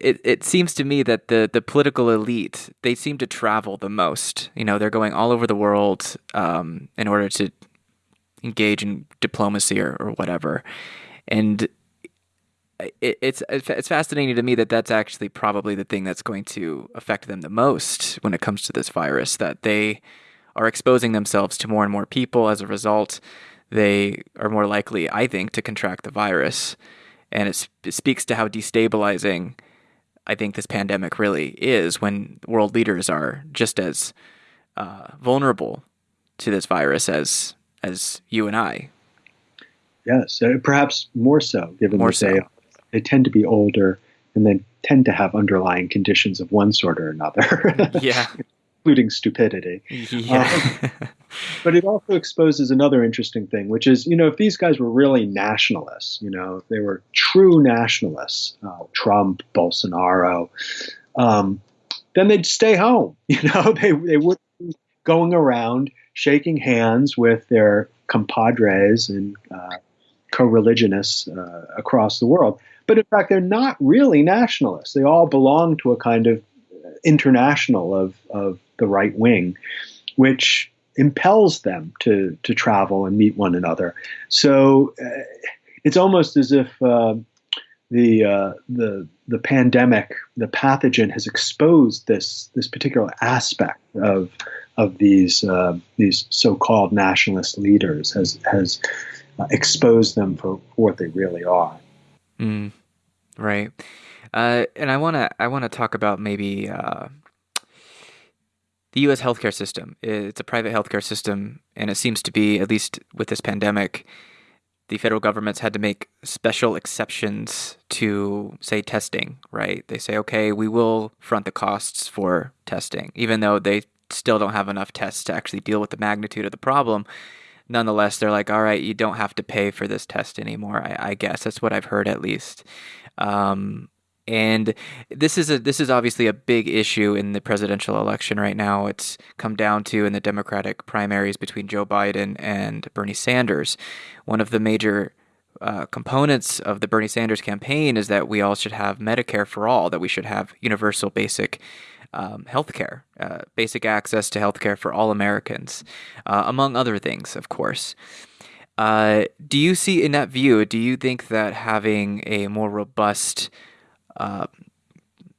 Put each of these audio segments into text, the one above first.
it, it seems to me that the, the political elite they seem to travel the most. You know, they're going all over the world um, in order to engage in diplomacy or, or whatever, and it, it's it's fascinating to me that that's actually probably the thing that's going to affect them the most when it comes to this virus. That they are exposing themselves to more and more people as a result. They are more likely, I think, to contract the virus, and it, it speaks to how destabilizing I think this pandemic really is when world leaders are just as uh, vulnerable to this virus as as you and I. Yes, uh, perhaps more so, given more that so. they they tend to be older and then tend to have underlying conditions of one sort or another. yeah. Including stupidity. Yeah. Um, but it also exposes another interesting thing, which is, you know, if these guys were really nationalists, you know, if they were true nationalists, uh, Trump, Bolsonaro, um, then they'd stay home. You know, they, they wouldn't be going around shaking hands with their compadres and uh, co-religionists uh, across the world. But in fact, they're not really nationalists. They all belong to a kind of international of, of the right wing, which impels them to, to travel and meet one another. So uh, it's almost as if uh, the, uh, the, the pandemic, the pathogen has exposed this, this particular aspect of, of these, uh, these so-called nationalist leaders, has, has uh, exposed them for, what they really are. Mm, right. Uh, and I want to I want to talk about maybe the U.S. healthcare system. It's a private healthcare system, and it seems to be at least with this pandemic, the federal government's had to make special exceptions to say testing. Right? They say, okay, we will front the costs for testing, even though they still don't have enough tests to actually deal with the magnitude of the problem nonetheless, they're like, all right, you don't have to pay for this test anymore. I, I guess that's what I've heard at least. Um, and this is a this is obviously a big issue in the presidential election right now. It's come down to in the Democratic primaries between Joe Biden and Bernie Sanders. One of the major uh, components of the Bernie Sanders campaign is that we all should have Medicare for all, that we should have universal basic um, healthcare, uh, basic access to healthcare for all Americans, uh, among other things, of course. Uh, do you see in that view? Do you think that having a more robust uh,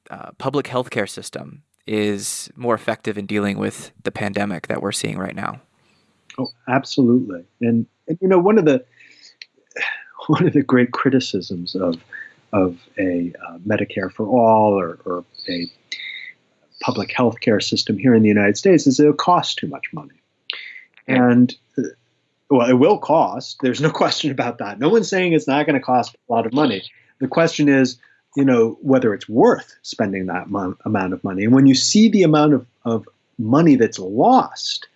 uh, public healthcare system is more effective in dealing with the pandemic that we're seeing right now? Oh, absolutely. And, and you know, one of the one of the great criticisms of of a uh, Medicare for all or, or a public health care system here in the United States is it'll cost too much money. And uh, well, it will cost. There's no question about that. No one's saying it's not going to cost a lot of money. The question is, you know, whether it's worth spending that mo- amount of money. And when you see the amount of, of money that's lost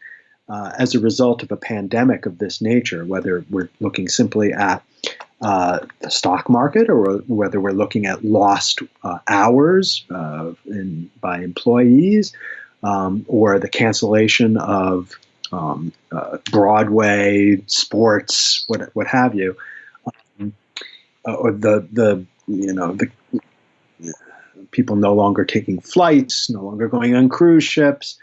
uh, as a result of a pandemic of this nature, whether we're looking simply at uh, the stock market or whether we're looking at lost uh, hours uh, in, by employees um, or the cancellation of um, uh, Broadway, sports, what, what have you, um, uh, or the, the, you know, the people no longer taking flights, no longer going on cruise ships.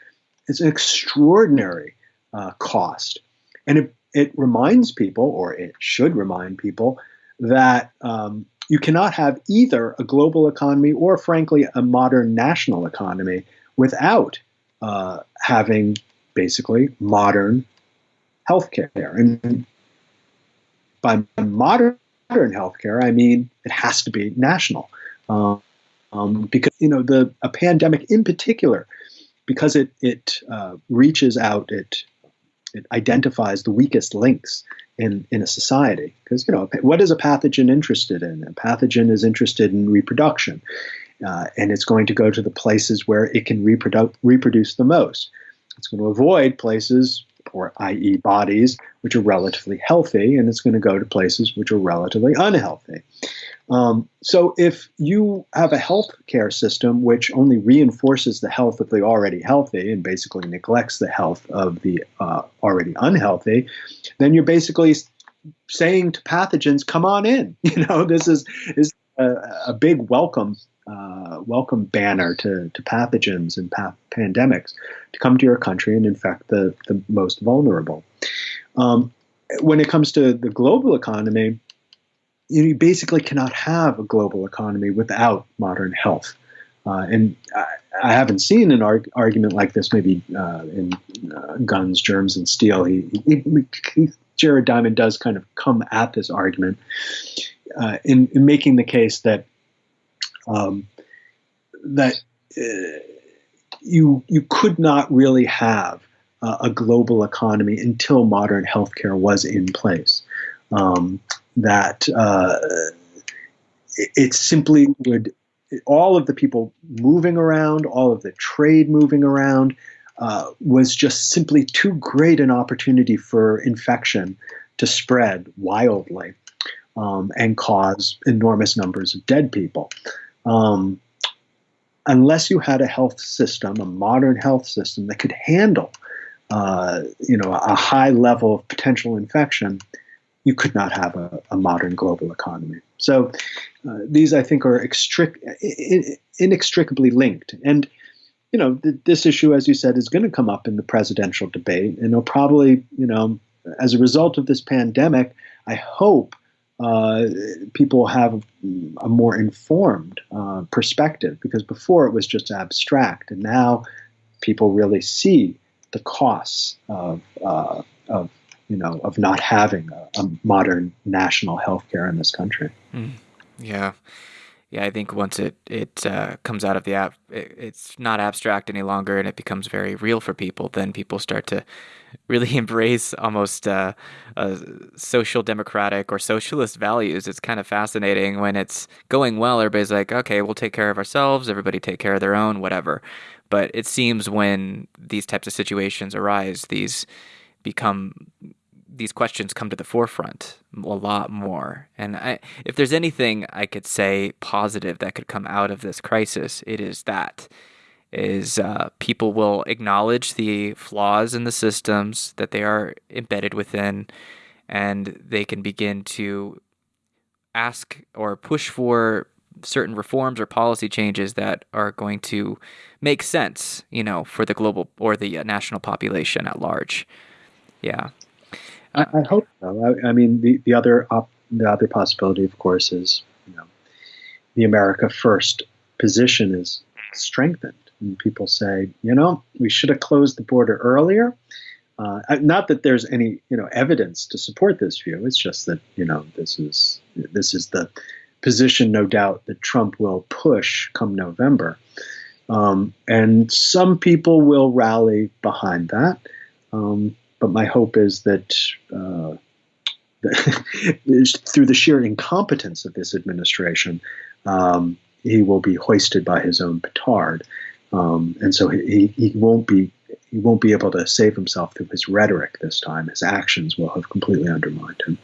It's an extraordinary uh, cost. And it it reminds people, or it should remind people, that um, you cannot have either a global economy or, frankly, a modern national economy without uh, having basically modern healthcare. And by modern healthcare, I mean it has to be national, um, um, because you know the a pandemic in particular, because it it uh, reaches out, it it identifies the weakest links in, in a society. Because, you know, what is a pathogen interested in? A pathogen is interested in reproduction. Uh, and it's going to go to the places where it can reprodu- reproduce the most. It's going to avoid places, or i.e., bodies, which are relatively healthy, and it's going to go to places which are relatively unhealthy. Um, so if you have a health care system which only reinforces the health of the already healthy and basically neglects the health of the uh, already unhealthy, then you're basically saying to pathogens, "Come on in." You know, this is is a, a big welcome uh, welcome banner to, to pathogens and pa- pandemics to come to your country and infect the, the most vulnerable. Um, when it comes to the global economy, you basically cannot have a global economy without modern health. Uh, and I, I, haven't seen an arg- argument like this maybe uh, in uh, Guns, Germs, and Steel. He, he, he, Jared Diamond does kind of come at this argument uh, in, in, making the case that um, that uh, you you could not really have a global economy until modern healthcare was in place. Um, that uh, it, it simply would all of the people moving around, all of the trade moving around, uh, was just simply too great an opportunity for infection to spread wildly um, and cause enormous numbers of dead people. Um, unless you had a health system, a modern health system that could handle, uh, you know, a high level of potential infection, you could not have a, a modern global economy. So uh, these, I think, are inextricably linked. And you know, th- this issue, as you said, is going to come up in the presidential debate, and it'll probably, you know, as a result of this pandemic, I hope uh, people have a more informed uh, perspective because before it was just abstract, and now people really see the costs of uh, of you know, of not having a, a modern national health care in this country. Mm. Yeah. Yeah, I think once it it uh, comes out of the app, it, it's not abstract any longer, and it becomes very real for people. Then people start to really embrace almost uh, uh, social democratic or socialist values. It's kind of fascinating when it's going well. Everybody's like, okay, we'll take care of ourselves. Everybody take care of their own, whatever. But it seems when these types of situations arise, these become these questions come to the forefront a lot more. And I, if there's anything I could say positive that could come out of this crisis, it is that is uh, people will acknowledge the flaws in the systems that they are embedded within, and they can begin to ask or push for certain reforms or policy changes that are going to make sense, you know, for the global or the uh, national population at large. Yeah. I, I hope so. I, I, mean, the, the other op, the other possibility, of course, is you know, the America First position is strengthened. And people say, you know, we should have closed the border earlier. Uh, not that there's any you know evidence to support this view. It's just that you know this is this is the position, no doubt, that Trump will push come November. Um, and some people will rally behind that. Um, but my hope is that, uh, through the sheer incompetence of this administration, um, he will be hoisted by his own petard, um, and so he, he won't be he won't be able to save himself through his rhetoric this time. His actions will have completely undermined him.